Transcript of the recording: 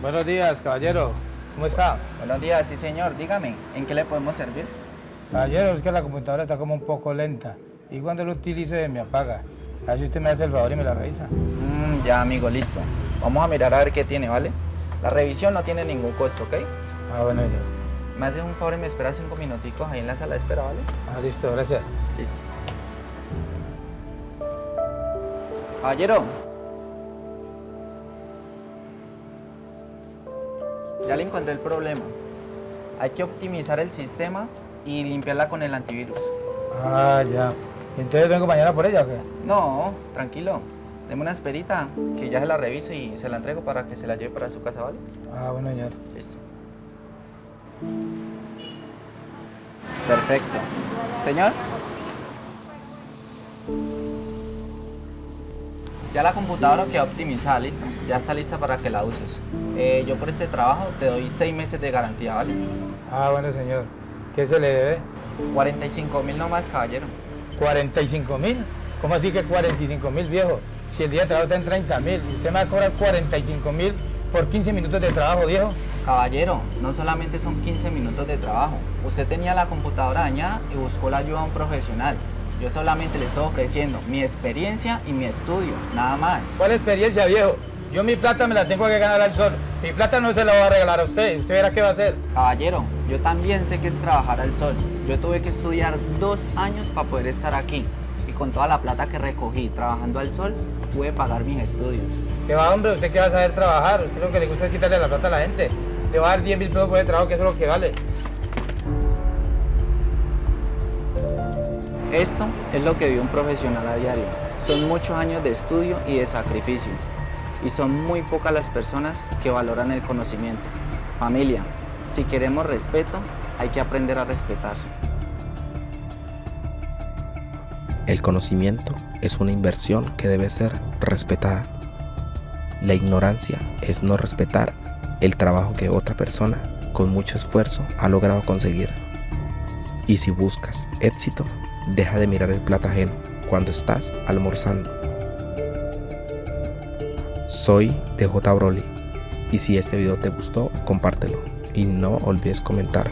Buenos días, caballero. ¿Cómo está? Buenos días, sí señor. Dígame, ¿en qué le podemos servir? Caballero, es que la computadora está como un poco lenta. Y cuando lo utilice me apaga. A ver si usted me hace el favor y me la revisa. Mm, ya, amigo, listo. Vamos a mirar a ver qué tiene, ¿vale? La revisión no tiene ningún costo, ¿ok? Ah, bueno, ya. Me haces un favor y me esperas cinco minuticos ahí en la sala de espera, ¿vale? Ah, listo, gracias. Listo. Caballero. Ya le encontré el problema. Hay que optimizar el sistema y limpiarla con el antivirus. Ah, ya. ¿Entonces vengo mañana por ella o qué? No, tranquilo. Deme una esperita que ya se la revise y se la entrego para que se la lleve para su casa, ¿vale? Ah, bueno, señor. Listo. Perfecto. Señor. Ya la computadora quedó optimizada, listo. Ya está lista para que la uses. Eh, yo por este trabajo te doy seis meses de garantía, ¿vale? Ah, bueno, señor. ¿Qué se le debe? 45 mil nomás, caballero. ¿45 mil? ¿Cómo así que 45 mil, viejo? Si el día de trabajo está en 30 mil y usted me va a cobrar 45 mil por 15 minutos de trabajo, viejo. Caballero, no solamente son 15 minutos de trabajo. Usted tenía la computadora dañada y buscó la ayuda de un profesional. Yo solamente le estoy ofreciendo mi experiencia y mi estudio, nada más. ¿Cuál experiencia, viejo? Yo mi plata me la tengo que ganar al sol. Mi plata no se la voy a regalar a usted. ¿Usted verá qué va a hacer? Caballero, yo también sé que es trabajar al sol. Yo tuve que estudiar dos años para poder estar aquí. Y con toda la plata que recogí trabajando al sol, pude pagar mis estudios. ¿Qué va, hombre? ¿Usted qué va a saber trabajar? Usted lo que le gusta es quitarle la plata a la gente. Le va a dar 10 mil pesos por el trabajo, que eso es lo que vale. Esto es lo que vive un profesional a diario. Son muchos años de estudio y de sacrificio. Y son muy pocas las personas que valoran el conocimiento. Familia, si queremos respeto, hay que aprender a respetar. El conocimiento es una inversión que debe ser respetada. La ignorancia es no respetar el trabajo que otra persona con mucho esfuerzo ha logrado conseguir. Y si buscas éxito, deja de mirar el plato ajeno cuando estás almorzando. Soy DJ Broly y si este video te gustó, compártelo y no olvides comentar.